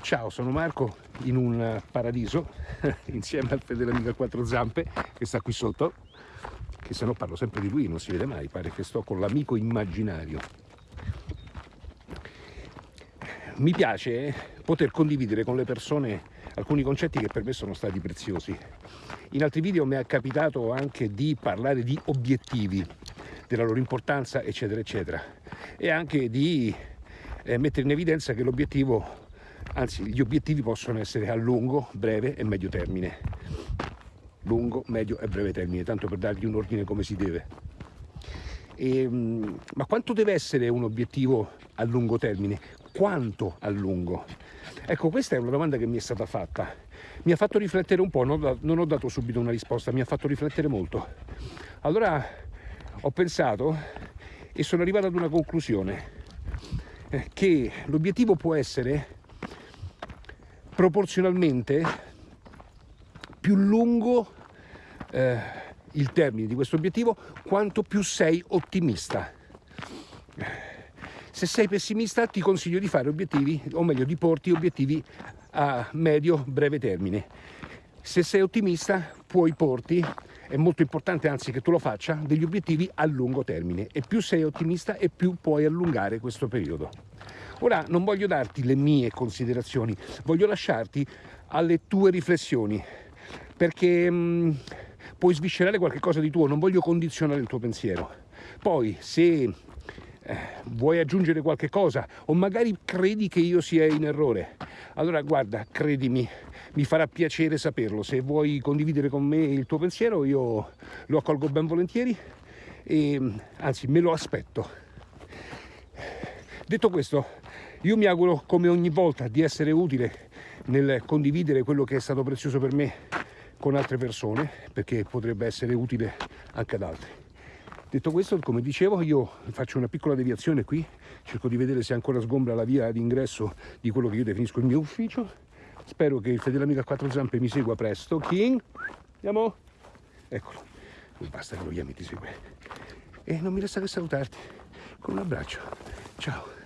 Ciao, sono Marco in un paradiso insieme al fedele amico a quattro zampe che sta qui sotto, che se no parlo sempre di lui, non si vede mai, pare che sto con l'amico immaginario. Mi piace poter condividere con le persone alcuni concetti che per me sono stati preziosi. In altri video mi è capitato anche di parlare di obiettivi, della loro importanza, eccetera, eccetera, e anche di eh, mettere in evidenza che l'obiettivo anzi gli obiettivi possono essere a lungo, breve e medio termine lungo, medio e breve termine tanto per dargli un ordine come si deve e, ehm, ma quanto deve essere un obiettivo a lungo termine? quanto a lungo? ecco questa è una domanda che mi è stata fatta mi ha fatto riflettere un po', non ho dato subito una risposta, mi ha fatto riflettere molto allora ho pensato e sono arrivato ad una conclusione eh, che l'obiettivo può essere proporzionalmente più lungo eh, il termine di questo obiettivo quanto più sei ottimista. Se sei pessimista ti consiglio di fare obiettivi o meglio di porti obiettivi a medio breve termine. Se sei ottimista puoi porti è molto importante anzi che tu lo faccia degli obiettivi a lungo termine. E più sei ottimista e più puoi allungare questo periodo Ora non voglio darti le mie considerazioni, voglio lasciarti alle tue riflessioni, perché mh, mm, puoi sviscerare qualche cosa di tuo, non voglio condizionare il tuo pensiero. Poi se eh, vuoi aggiungere qualche cosa o magari credi che io sia in errore, allora guarda, credimi, mi farà piacere saperlo. Se vuoi condividere con me il tuo pensiero io lo accolgo ben volentieri e anzi me lo aspetto. Detto questo, io mi auguro come ogni volta di essere utile nel condividere quello che è stato prezioso per me con altre persone, perché potrebbe essere utile anche ad altri. Detto questo, come dicevo, io faccio una piccola deviazione qui, cerco di vedere se ancora sgombra la via d'ingresso di quello che io definisco il mio ufficio. Spero che il fedele amico a quattro zampe mi segua presto. King, andiamo? Eccolo, basta che lo chiami ti segue. E non mi resta che salutarti con un abbraccio. Ciao.